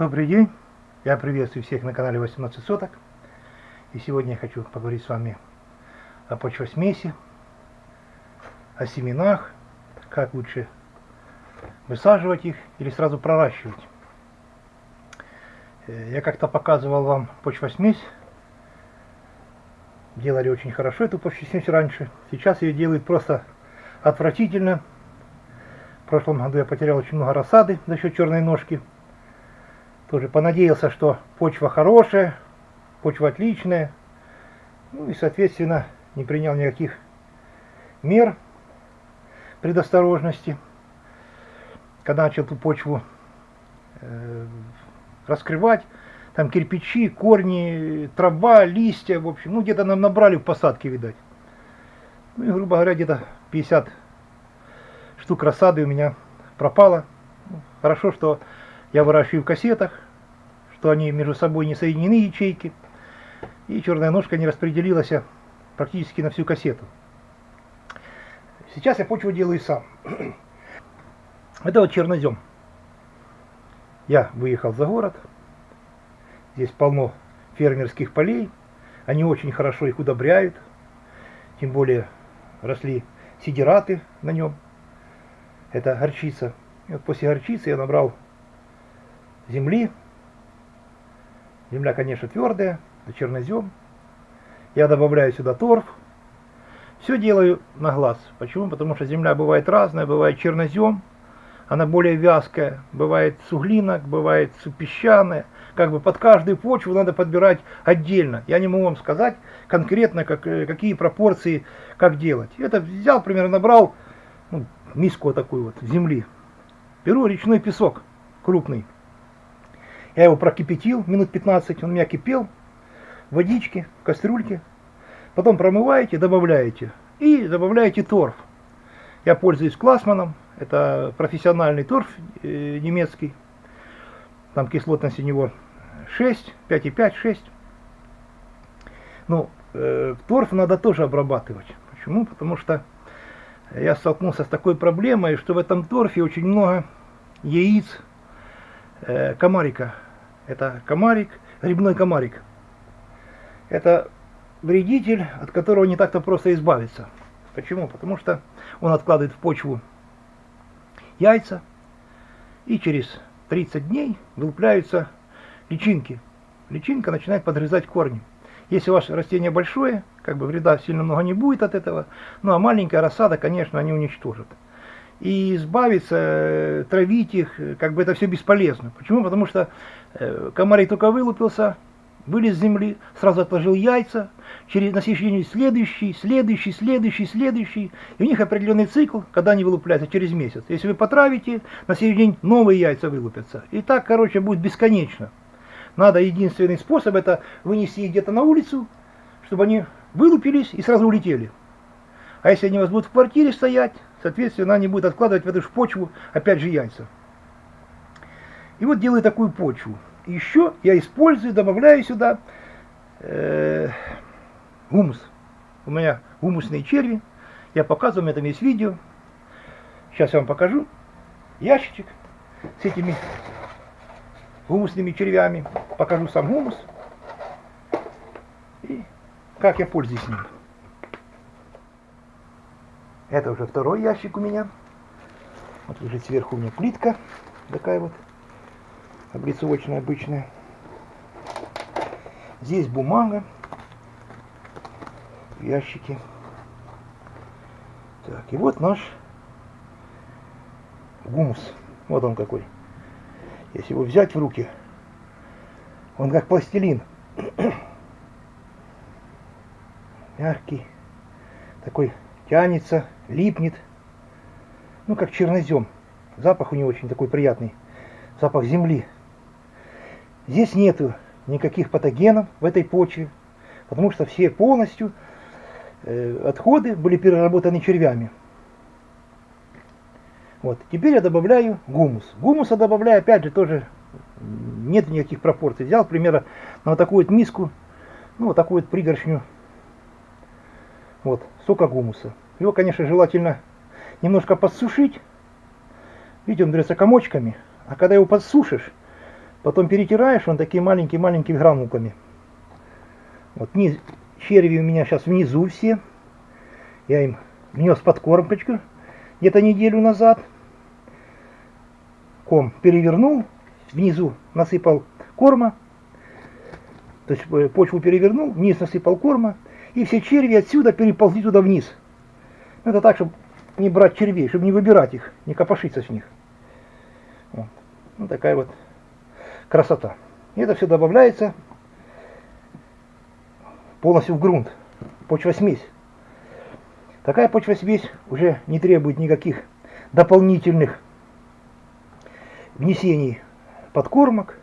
Добрый день, я приветствую всех на канале 18 соток. И сегодня я хочу поговорить с вами о почвосмеси, о семенах, как лучше высаживать их или сразу проращивать. Э, я как-то показывал вам почвосмесь. Делали очень хорошо эту почвосмесь раньше. Сейчас ее делают просто отвратительно. В прошлом году я потерял очень много рассады за счет черной ножки. Тоже понадеялся, что почва хорошая, почва отличная. Ну и, соответственно, не принял никаких мер предосторожности. Когда начал эту почву э, раскрывать, там кирпичи, корни, трава, листья, в общем, ну где-то нам набрали в посадке, видать. Ну и, грубо говоря, где-то 50 штук рассады у меня пропало. Ну, хорошо, что я выращиваю в кассетах, что они между собой не соединены ячейки, и черная ножка не распределилась практически на всю кассету. Сейчас я почву делаю сам. Это вот чернозем. Я выехал за город. Здесь полно фермерских полей. Они очень хорошо их удобряют. Тем более росли сидираты на нем. Это горчица. И вот после горчицы я набрал земли. Земля, конечно, твердая, это чернозем. Я добавляю сюда торф. Все делаю на глаз. Почему? Потому что земля бывает разная, бывает чернозем, она более вязкая, бывает суглинок, бывает песчаная. Как бы под каждую почву надо подбирать отдельно. Я не могу вам сказать конкретно, как, э, какие пропорции, как делать. Это взял, примерно, набрал ну, миску такую вот земли. Беру речной песок крупный. Я его прокипятил минут 15, он у меня кипел. Водички, кастрюльки. Потом промываете, добавляете. И добавляете торф. Я пользуюсь Классманом. Это профессиональный торф э, немецкий. Там кислотность у него 6, 5,5, 6. Ну, э, торф надо тоже обрабатывать. Почему? Потому что я столкнулся с такой проблемой, что в этом торфе очень много яиц э, комарика. Это комарик, грибной комарик. Это вредитель, от которого не так-то просто избавиться. Почему? Потому что он откладывает в почву яйца, и через 30 дней вылупляются личинки. Личинка начинает подрезать корни. Если ваше растение большое, как бы вреда сильно много не будет от этого, ну а маленькая рассада, конечно, они уничтожат и избавиться, э, травить их, э, как бы это все бесполезно. Почему? Потому что э, комарик только вылупился, вылез с земли, сразу отложил яйца, через, на следующий следующий, следующий, следующий, следующий. И у них определенный цикл, когда они вылупляются, через месяц. Если вы потравите, на следующий день новые яйца вылупятся. И так, короче, будет бесконечно. Надо единственный способ, это вынести их где-то на улицу, чтобы они вылупились и сразу улетели. А если они у вас будут в квартире стоять, соответственно, они будут откладывать в эту же почву, опять же, яйца. И вот делаю такую почву. Еще я использую, добавляю сюда э, гумус. У меня гумусные черви. Я показываю, у меня там есть видео. Сейчас я вам покажу. Ящичек с этими гумусными червями. Покажу сам гумус. И как я пользуюсь ним. Это уже второй ящик у меня. Вот лежит сверху у меня плитка. Такая вот. Облицовочная обычная. Здесь бумага. Ящики. Так, и вот наш гумус. Вот он какой. Если его взять в руки, он как пластилин. Мягкий. Такой тянется, липнет. Ну, как чернозем. Запах у него очень такой приятный. Запах земли. Здесь нету никаких патогенов в этой почве, потому что все полностью э, отходы были переработаны червями. Вот. Теперь я добавляю гумус. Гумуса добавляю, опять же, тоже нет никаких пропорций. Взял, примерно, на вот такую вот миску, ну, вот такую вот пригоршню вот, сока гумуса. Его, конечно, желательно немножко подсушить. Видите, он берется комочками. А когда его подсушишь, Потом перетираешь, он такие маленькие-маленькими гранулками. Вот низ, черви у меня сейчас внизу все. Я им внес подкормочку где-то неделю назад. Ком перевернул, внизу насыпал корма. То есть э, почву перевернул, вниз насыпал корма. И все черви отсюда переползли туда вниз. Это так, чтобы не брать червей, чтобы не выбирать их, не копошиться с них. Вот. Ну, такая вот красота. И это все добавляется полностью в грунт. Почва-смесь. Такая почва-смесь уже не требует никаких дополнительных внесений подкормок.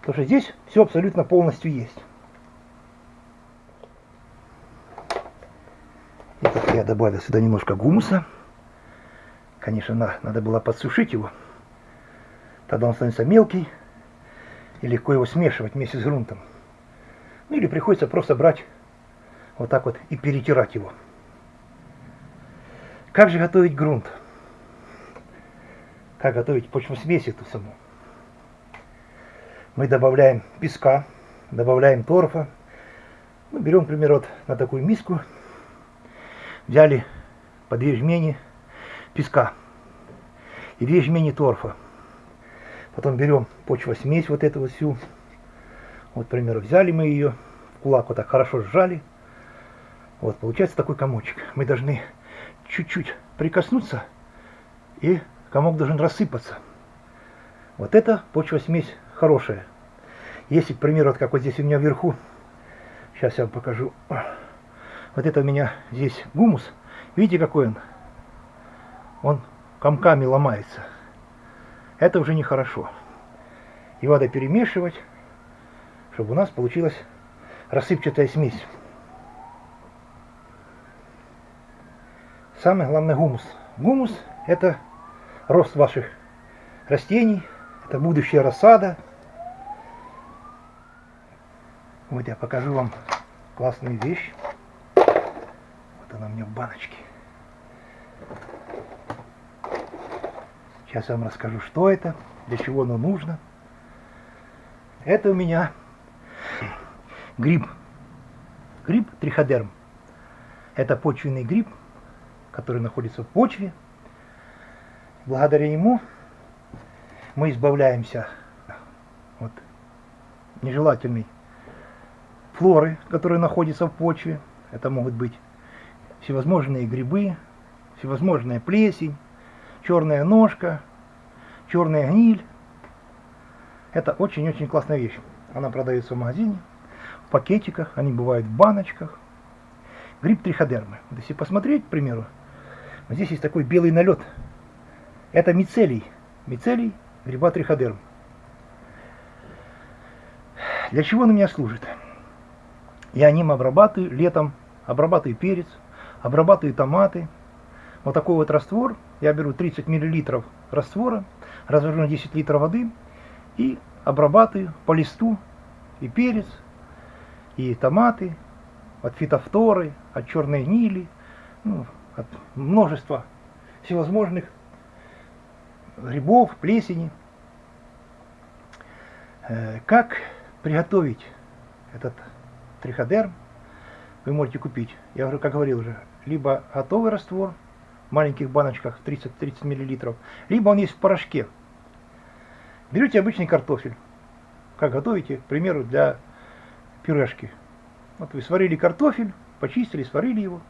Потому что здесь все абсолютно полностью есть. Я добавил сюда немножко гумуса. Конечно, надо было подсушить его. Тогда он становится мелкий и легко его смешивать вместе с грунтом. Ну или приходится просто брать вот так вот и перетирать его. Как же готовить грунт? Как готовить почву-смесь эту саму? Мы добавляем песка, добавляем торфа. Ну, берем, например, вот на такую миску. Взяли по две жмени песка и две жмени торфа. Потом берем почва-смесь вот эту вот всю. Вот, к примеру, взяли мы ее, в кулак вот так хорошо сжали. Вот, получается такой комочек. Мы должны чуть-чуть прикоснуться, и комок должен рассыпаться. Вот это почва-смесь хорошая. Если, к примеру, вот как вот здесь у меня вверху, сейчас я вам покажу, вот это у меня здесь гумус, видите какой он? Он комками ломается это уже нехорошо. Его надо перемешивать, чтобы у нас получилась рассыпчатая смесь. Самое главное гумус. Гумус – это рост ваших растений, это будущая рассада. Вот я покажу вам классную вещь. Она у меня в баночке. Сейчас я вам расскажу, что это, для чего оно нужно. Это у меня гриб. Гриб триходерм. Это почвенный гриб, который находится в почве. Благодаря ему мы избавляемся от нежелательной флоры, которая находится в почве. Это могут быть всевозможные грибы, всевозможная плесень, черная ножка, черная гниль. Это очень-очень классная вещь. Она продается в магазине, в пакетиках, они бывают в баночках. Гриб триходермы. Вот если посмотреть, к примеру, вот здесь есть такой белый налет. Это мицелий. Мицелий гриба триходерм. Для чего он у меня служит? Я ним обрабатываю летом, обрабатываю перец, обрабатываю томаты, вот такой вот раствор, я беру 30 мл раствора, развожу на 10 литров воды и обрабатываю по листу и перец, и томаты, от фитофторы, от черной гнили, ну, от множества всевозможных грибов, плесени. Э, как приготовить этот триходерм, вы можете купить, я уже, как говорил уже, либо готовый раствор, маленьких баночках 30-30 мл, либо он есть в порошке. Берете обычный картофель, как готовите, к примеру, для пюрешки. Вот вы сварили картофель, почистили, сварили его.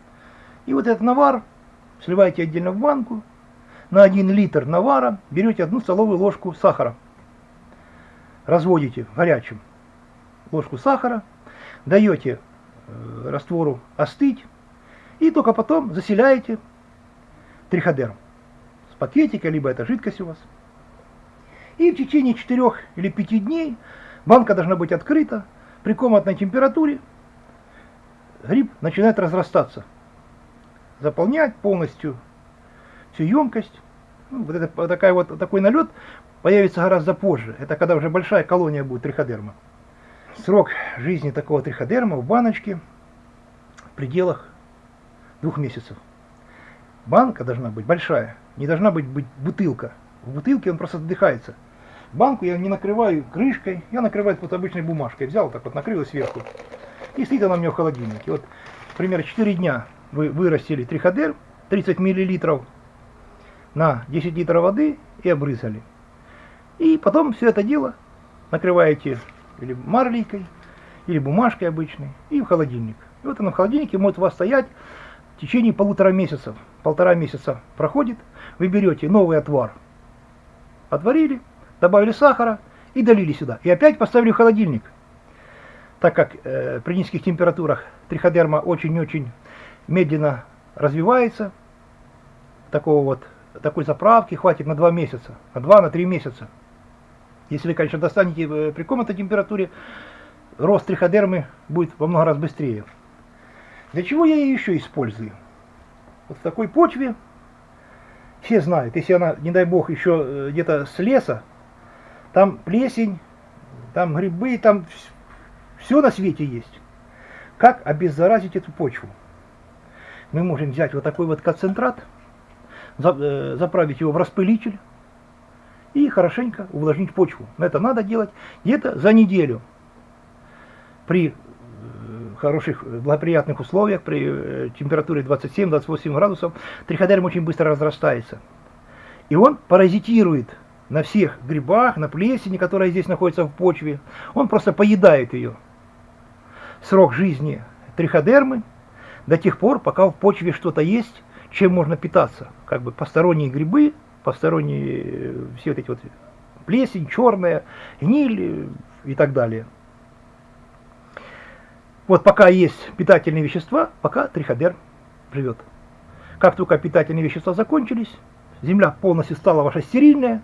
И вот этот навар сливаете отдельно в банку. На 1 литр навара берете одну столовую ложку сахара. Разводите в горячем ложку сахара, даете э, раствору остыть и только потом заселяете триходерм с пакетика, либо это жидкость у вас. И в течение 4 или 5 дней банка должна быть открыта при комнатной температуре. Гриб начинает разрастаться, заполнять полностью всю емкость. Ну, вот, это, вот, такая вот такой налет появится гораздо позже. Это когда уже большая колония будет триходерма. Срок жизни такого триходерма в баночке в пределах двух месяцев. Банка должна быть большая, не должна быть, быть бутылка. В бутылке он просто задыхается. банку я не накрываю крышкой, я накрываю вот обычной бумажкой. Взял так вот, накрыл сверху. И стоит она у меня в холодильнике. Вот, примерно 4 дня вы вырастили триходер, 30 миллилитров на 10 литров воды и обрызали. И потом все это дело накрываете или марлейкой, или бумажкой обычной, и в холодильник. И вот оно в холодильнике может у вас стоять в течение полутора месяцев. Полтора месяца проходит, вы берете новый отвар, отварили, добавили сахара и долили сюда. И опять поставили в холодильник. Так как э, при низких температурах триходерма очень-очень медленно развивается, такого вот, такой заправки хватит на 2 месяца, на 2-3 месяца. Если вы, конечно, достанете э, при комнатной температуре, рост триходермы будет во много раз быстрее. Для чего я ее еще использую? Вот в такой почве, все знают, если она, не дай бог, еще э, где-то с леса, там плесень, там грибы, там все на свете есть. Как обеззаразить эту почву? Мы можем взять вот такой вот концентрат, э, заправить его в распылитель и хорошенько увлажнить почву. Это надо делать где-то за неделю при хороших, благоприятных условиях, при э, температуре 27-28 градусов, триходерм очень быстро разрастается. И он паразитирует на всех грибах, на плесени, которая здесь находится в почве. Он просто поедает ее. Срок жизни триходермы до тех пор, пока в почве что-то есть, чем можно питаться. Как бы посторонние грибы, посторонние э, все вот эти вот плесень, черная, гниль и так далее. Вот пока есть питательные вещества, пока триходерм живет. Как только питательные вещества закончились, земля полностью стала ваша стерильная,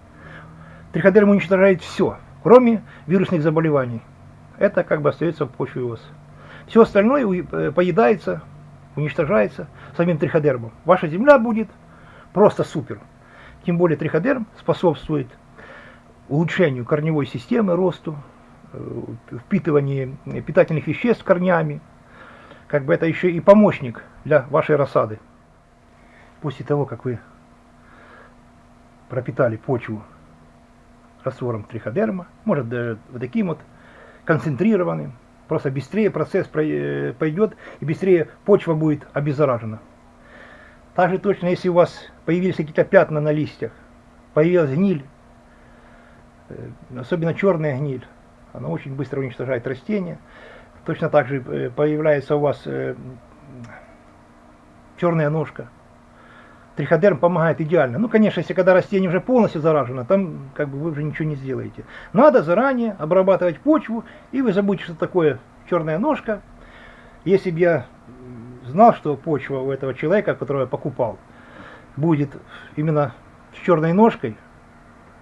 триходерм уничтожает все, кроме вирусных заболеваний. Это как бы остается в почве у вас. Все остальное э, поедается, уничтожается самим триходермом. Ваша земля будет просто супер. Тем более триходерм способствует улучшению корневой системы, росту, впитывании питательных веществ корнями. Как бы это еще и помощник для вашей рассады. После того, как вы пропитали почву раствором триходерма, может даже вот таким вот концентрированным, просто быстрее процесс э, пойдет и быстрее почва будет обеззаражена. Также точно, если у вас появились какие-то пятна на листьях, появилась гниль, э, особенно черная гниль, она очень быстро уничтожает растения. Точно так же э, появляется у вас э, черная ножка. Триходерм помогает идеально. Ну, конечно, если когда растение уже полностью заражено, там как бы вы уже ничего не сделаете. Надо заранее обрабатывать почву, и вы забудете, что такое черная ножка. Если бы я знал, что почва у этого человека, которого я покупал, будет именно с черной ножкой,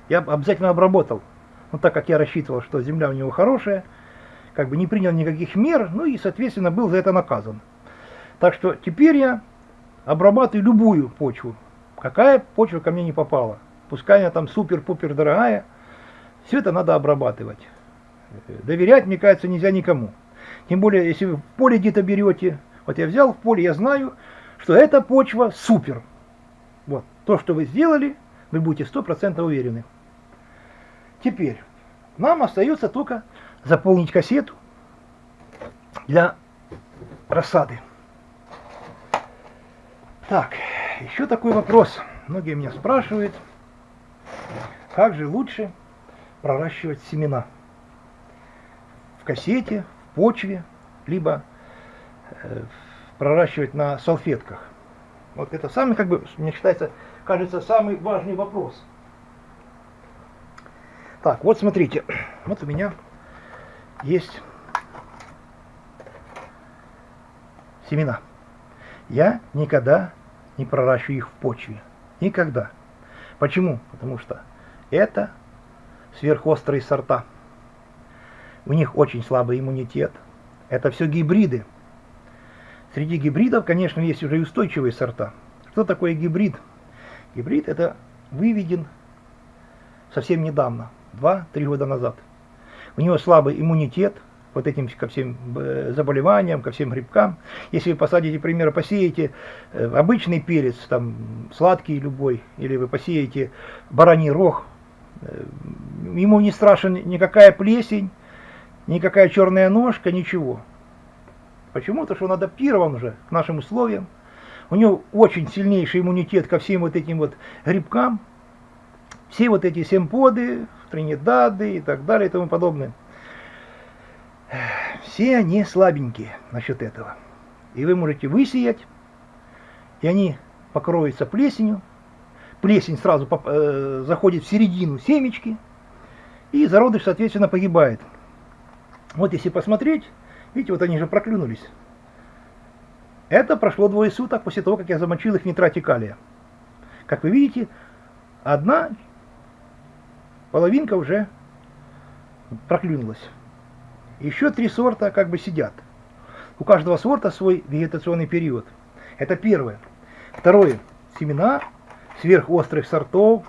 я обязательно обработал. Но так как я рассчитывал, что земля у него хорошая, как бы не принял никаких мер, ну и, соответственно, был за это наказан. Так что теперь я обрабатываю любую почву, какая почва ко мне не попала. Пускай она там супер-пупер дорогая, все это надо обрабатывать. Доверять, мне кажется, нельзя никому. Тем более, если вы в поле где-то берете, вот я взял в поле, я знаю, что эта почва супер. Вот, то, что вы сделали, вы будете 100% уверены. Теперь нам остается только заполнить кассету для рассады. Так, еще такой вопрос. Многие меня спрашивают, как же лучше проращивать семена? В кассете, в почве, либо э, проращивать на салфетках. Вот это самый, как бы, мне считается, кажется, самый важный вопрос – так, вот смотрите, вот у меня есть семена. Я никогда не проращиваю их в почве. Никогда. Почему? Потому что это сверхострые сорта. У них очень слабый иммунитет. Это все гибриды. Среди гибридов, конечно, есть уже устойчивые сорта. Что такое гибрид? Гибрид это выведен совсем недавно. 2-3 года назад. У него слабый иммунитет вот этим ко всем э, заболеваниям, ко всем грибкам. Если вы посадите, например, посеете э, обычный перец, там сладкий любой, или вы посеете бараний рог, э, ему не страшен никакая плесень, никакая черная ножка, ничего. Почему? Потому что он адаптирован уже к нашим условиям. У него очень сильнейший иммунитет ко всем вот этим вот грибкам. Все вот эти семподы, тринидады и так далее и тому подобное. Все они слабенькие насчет этого. И вы можете высеять, и они покроются плесенью. Плесень сразу э, заходит в середину семечки, и зародыш, соответственно, погибает. Вот если посмотреть, видите, вот они же проклюнулись. Это прошло двое суток после того, как я замочил их в нитрате калия. Как вы видите, одна половинка уже проклюнулась. Еще три сорта как бы сидят. У каждого сорта свой вегетационный период. Это первое. Второе. Семена сверхострых сортов.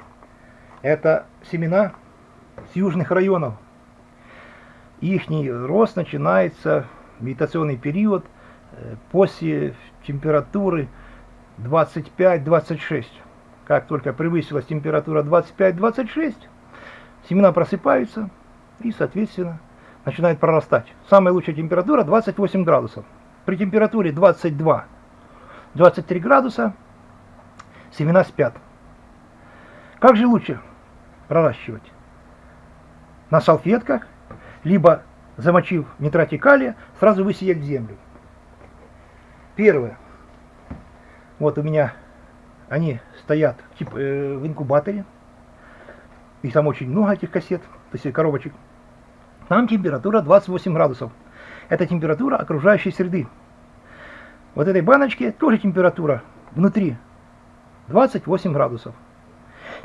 Это семена с южных районов. Их рост начинается, вегетационный период, э, после температуры 25-26. Как только превысилась температура 25-26, семена просыпаются и, соответственно, начинают прорастать. Самая лучшая температура 28 градусов. При температуре 22-23 градуса семена спят. Как же лучше проращивать? На салфетках, либо замочив в калия, сразу высеять в землю. Первое. Вот у меня они стоят типа, э, в инкубаторе. Их там очень много, этих кассет, то есть коробочек. Там температура 28 градусов. Это температура окружающей среды. Вот этой баночке тоже температура внутри 28 градусов.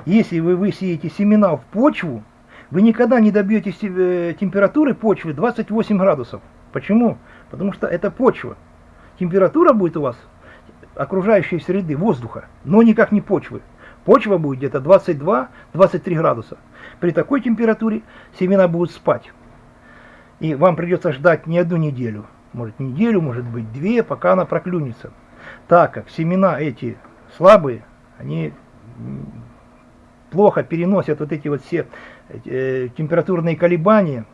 Если вы высеете семена в почву, вы никогда не добьетесь э, температуры почвы 28 градусов. Почему? Потому что это почва. Температура будет у вас окружающей среды, воздуха, но никак не почвы. Почва будет где-то 22-23 градуса. При такой температуре семена будут спать. И вам придется ждать не одну неделю, может неделю, может быть две, пока она проклюнется. Так как семена эти слабые, они плохо переносят вот эти вот все э, температурные колебания,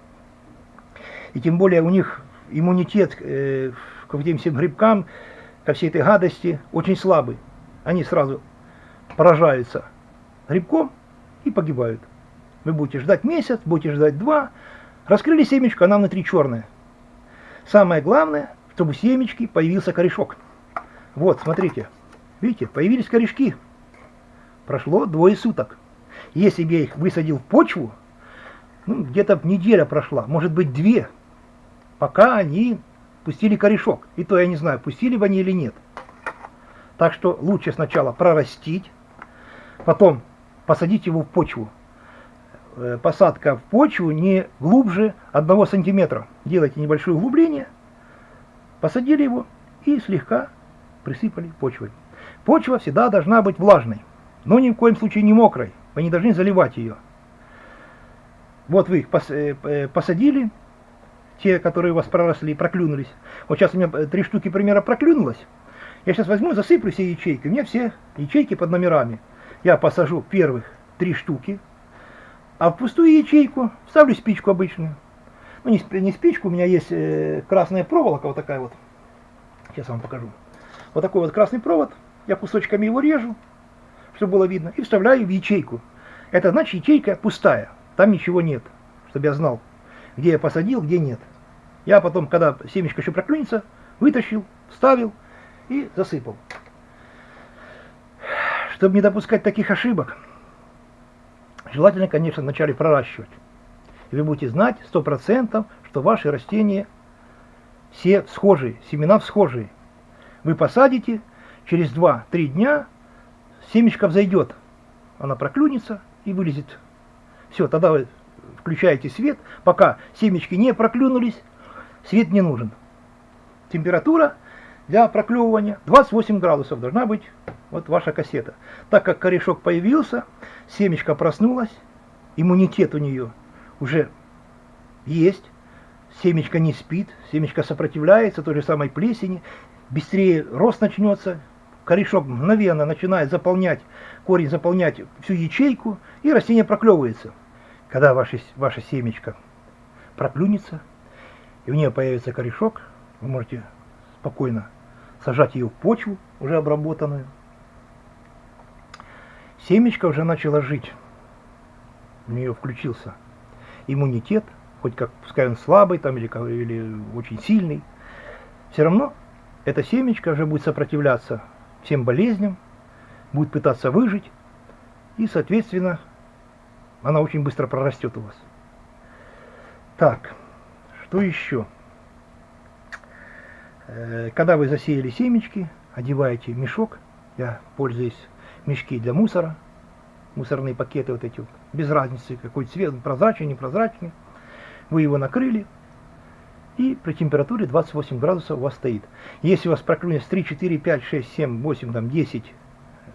и тем более у них иммунитет э, к этим всем грибкам, ко всей этой гадости очень слабый. Они сразу поражаются грибком и погибают. Вы будете ждать месяц, будете ждать два, Раскрыли семечко, она внутри черная. Самое главное, чтобы у семечки появился корешок. Вот, смотрите. Видите, появились корешки. Прошло двое суток. Если бы я их высадил в почву, ну, где-то неделя прошла, может быть две, пока они пустили корешок. И то я не знаю, пустили бы они или нет. Так что лучше сначала прорастить, потом посадить его в почву. Э, посадка в почву не глубже 1 сантиметра. Делайте небольшое углубление, посадили его и слегка присыпали почвой. Почва всегда должна быть влажной, но ни в коем случае не мокрой. Вы не должны заливать ее. Вот вы их э, э, посадили, те, которые у вас проросли, проклюнулись. Вот сейчас у меня три штуки примера проклюнулось. Я сейчас возьму, засыплю все ячейки. У меня все ячейки под номерами. Я посажу первых три штуки, а в пустую ячейку ставлю спичку обычную. Ну, не, не спичку, у меня есть э, красная проволока, вот такая вот. Сейчас вам покажу. Вот такой вот красный провод. Я кусочками его режу, чтобы было видно, и вставляю в ячейку. Это значит ячейка пустая, там ничего нет, чтобы я знал, где я посадил, где нет. Я потом, когда семечко еще проклюнется, вытащил, вставил и засыпал. Чтобы не допускать таких ошибок, Желательно, конечно, вначале проращивать. И вы будете знать 100%, что ваши растения все схожие, семена схожие. Вы посадите, через 2-3 дня семечко взойдет. Она проклюнется и вылезет. Все, тогда вы включаете свет. Пока семечки не проклюнулись, свет не нужен. Температура для проклевывания 28 градусов должна быть вот ваша кассета. Так как корешок появился, семечко проснулась, иммунитет у нее уже есть, семечко не спит, семечко сопротивляется той же самой плесени, быстрее рост начнется, корешок мгновенно начинает заполнять, корень заполнять всю ячейку, и растение проклевывается. когда ваше, ваша семечко проклюнется, и у нее появится корешок, вы можете спокойно сажать ее в почву, уже обработанную. Семечко уже начало жить, у нее включился иммунитет, хоть как, пускай он слабый там или, или очень сильный, все равно это семечко уже будет сопротивляться всем болезням, будет пытаться выжить, и, соответственно, она очень быстро прорастет у вас. Так, что еще? Э, когда вы засеяли семечки, одеваете мешок, я пользуюсь мешки для мусора, мусорные пакеты вот эти без разницы какой цвет, прозрачный, непрозрачный, вы его накрыли, и при температуре 28 градусов у вас стоит. Если у вас проклюнет 3, 4, 5, 6, 7, 8, там 10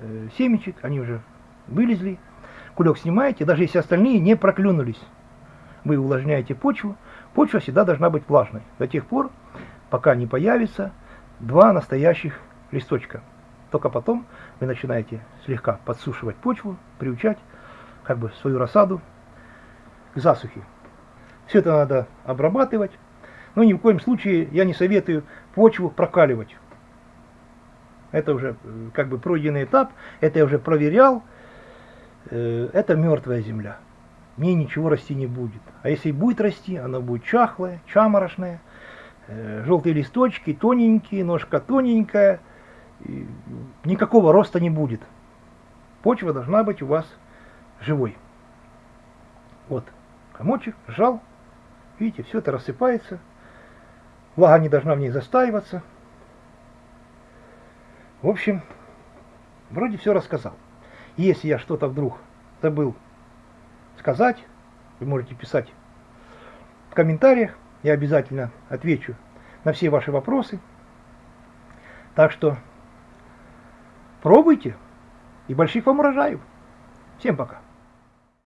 э, семечек, они уже вылезли, кулек снимаете, даже если остальные не проклюнулись, вы увлажняете почву, почва всегда должна быть влажной. До тех пор, пока не появится два настоящих листочка. Только потом вы начинаете слегка подсушивать почву, приучать как бы свою рассаду к засухе. Все это надо обрабатывать, но ни в коем случае я не советую почву прокаливать. Это уже э, как бы пройденный этап, это я уже проверял, Э, это мертвая земля. В ней ничего расти не будет. А если и будет расти, она будет чахлая, чаморошная, желтые листочки, тоненькие, ножка тоненькая, никакого роста не будет. Почва должна быть у вас живой. Вот, комочек, сжал, видите, все это рассыпается, влага не должна в ней застаиваться. В общем, вроде все рассказал. Если я что-то вдруг забыл сказать, вы можете писать в комментариях, я обязательно отвечу на все ваши вопросы. Так что пробуйте и больших вам урожаев. Всем пока.